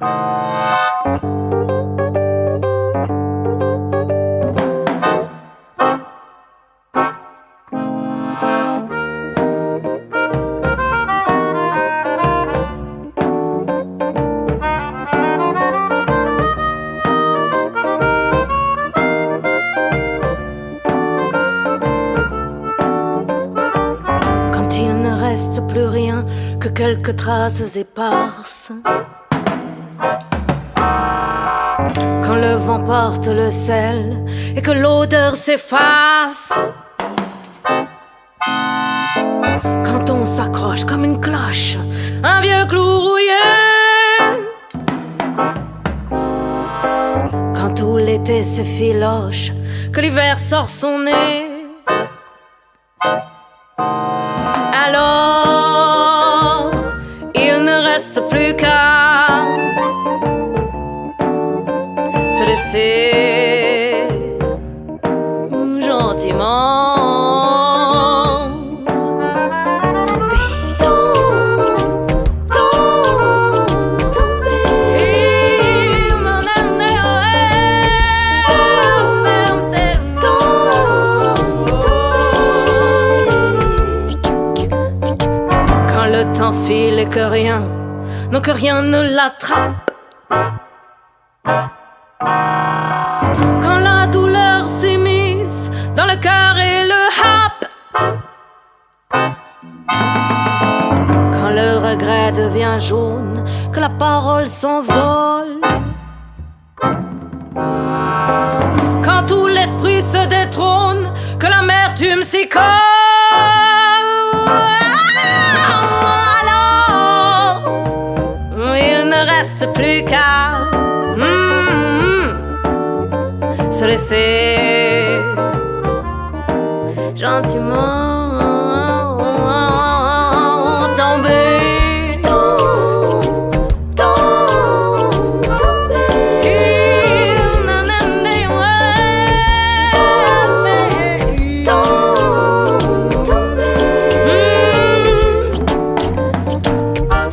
Quand il ne reste plus rien que quelques traces éparses. Quand le vent porte le sel et que l'odeur s'efface. Quand on s'accroche comme une cloche, un vieux clou rouillé. Quand tout l'été s'effiloche, que l'hiver sort son nez. Alors, il ne reste plus Et que rien, non que rien ne l'attrape. Quand la douleur s'immisce dans le cœur et le happe. Quand le regret devient jaune, que la parole s'envole. Quand tout l'esprit se détrône, que l'amertume s'y colle. Plus qu'à mm, se laisser gentiment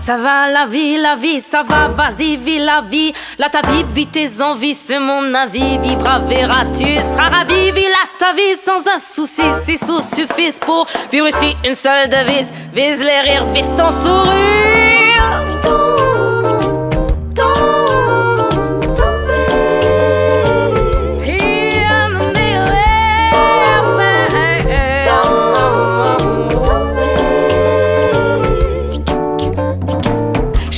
Ça va la vie, la vie, ça va, vas-y, vis la vie. Là ta vie, vis tes envies, c'est mon avis. Vivra, verras, tu seras ravi. Vis là ta vie sans un souci, si sous suffisent pour vivre ici une seule devise. Vise les rires, vise ton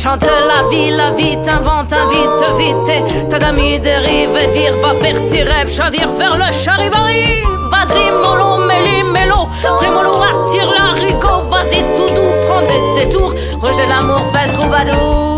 chante la vie, la vie t'invente, invite, vite. Ta d'amis dérive et vire, va perdre tes rêves, chavire vers le charivari. Vas-y, mollo, méli, mélo, trémolo, attire l'haricot. Vas-y, tout doux, prends des détours. Rejet l'amour, fais troubadour.